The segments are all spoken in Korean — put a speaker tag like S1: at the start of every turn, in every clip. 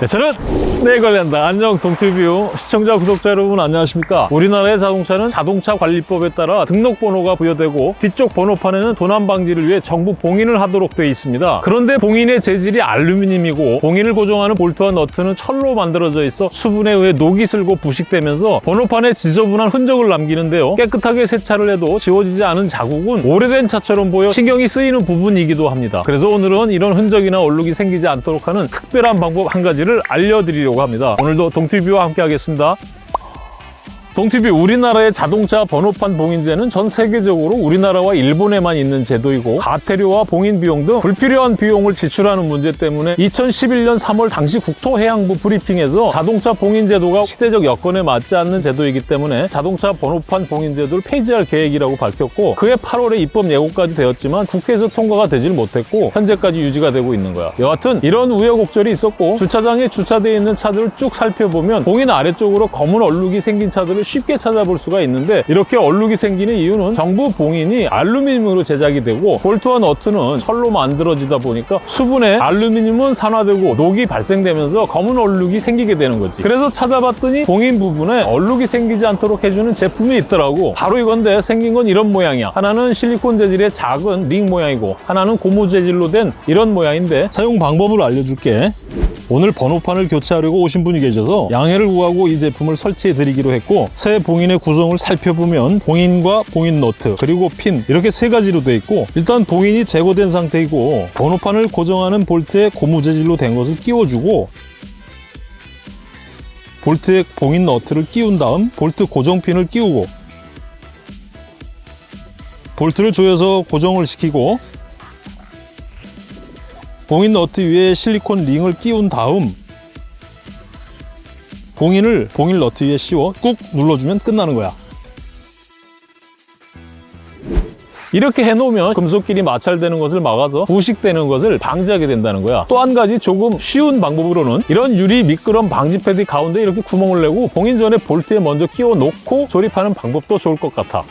S1: 네, 저는 내 관련다. 안녕 동티뷰 시청자 구독자 여러분 안녕하십니까? 우리나라의 자동차는 자동차 관리법에 따라 등록번호가 부여되고 뒤쪽 번호판에는 도난 방지를 위해 정부 봉인을 하도록 되어 있습니다. 그런데 봉인의 재질이 알루미늄이고 봉인을 고정하는 볼트와 너트는 철로 만들어져 있어 수분에 의해 녹이 슬고 부식되면서 번호판에 지저분한 흔적을 남기는데요. 깨끗하게 세차를 해도 지워지지 않은 자국은 오래된 차처럼 보여 신경이 쓰이는 부분이기도 합니다. 그래서 오늘은 이런 흔적이나 얼룩이 생기지 않도록 하는 특별한 방법 한 가지 를 알려드리려고 합니다. 오늘도 동티뷰와 함께 하겠습니다. 동티뷰 우리나라의 자동차 번호판 봉인제는 전 세계적으로 우리나라와 일본에만 있는 제도이고 가태료와 봉인 비용 등 불필요한 비용을 지출하는 문제 때문에 2011년 3월 당시 국토해양부 브리핑에서 자동차 봉인 제도가 시대적 여건에 맞지 않는 제도이기 때문에 자동차 번호판 봉인 제도를 폐지할 계획이라고 밝혔고 그해 8월에 입법 예고까지 되었지만 국회에서 통과가 되질 못했고 현재까지 유지가 되고 있는 거야. 여하튼 이런 우여곡절이 있었고 주차장에 주차되어 있는 차들을 쭉 살펴보면 봉인 아래쪽으로 검은 얼룩이 생긴 차들을 쉽게 찾아볼 수가 있는데 이렇게 얼룩이 생기는 이유는 정부 봉인이 알루미늄으로 제작이 되고 볼트와 너트는 철로 만들어지다 보니까 수분에 알루미늄은 산화되고 녹이 발생되면서 검은 얼룩이 생기게 되는 거지. 그래서 찾아봤더니 봉인 부분에 얼룩이 생기지 않도록 해주는 제품이 있더라고. 바로 이건데 생긴 건 이런 모양이야. 하나는 실리콘 재질의 작은 링 모양이고 하나는 고무 재질로 된 이런 모양인데 사용 방법을 알려줄게 오늘 번호판을 교체하려고 오신 분이 계셔서 양해를 구하고 이 제품을 설치해 드리기로 했고 새 봉인의 구성을 살펴보면 봉인과 봉인 너트 그리고 핀 이렇게 세 가지로 돼 있고 일단 봉인이 제거된 상태이고 번호판을 고정하는 볼트에 고무 재질로 된 것을 끼워주고 볼트에 봉인 너트를 끼운 다음 볼트 고정핀을 끼우고 볼트를 조여서 고정을 시키고 봉인 너트 위에 실리콘 링을 끼운 다음 봉인을 봉인 너트 위에 씌워 꾹 눌러주면 끝나는 거야. 이렇게 해놓으면 금속끼리 마찰되는 것을 막아서 부식되는 것을 방지하게 된다는 거야. 또 한 가지 조금 쉬운 방법으로는 이런 유리 미끄럼 방지 패드 가운데 이렇게 구멍을 내고 봉인 전에 볼트에 먼저 끼워 놓고 조립하는 방법도 좋을 것 같아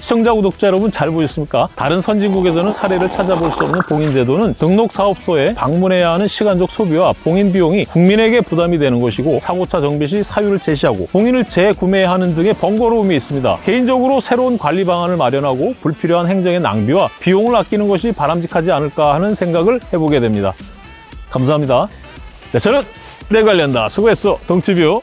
S1: 시청자 구독자 여러분 잘 보셨습니까? 다른 선진국에서는 사례를 찾아볼 수 없는 봉인 제도는 등록 사업소에 방문해야 하는 시간적 소비와 봉인 비용이 국민에게 부담이 되는 것이고 사고차 정비 시 사유를 제시하고 봉인을 재구매하는 등의 번거로움이 있습니다. 개인적으로 새로운 관리 방안을 마련하고 불필요한 행정의 낭비와 비용을 아끼는 것이 바람직하지 않을까 하는 생각을 해보게 됩니다. 감사합니다. 네, 저는 내 관련다. 수고했어. 동티뷰.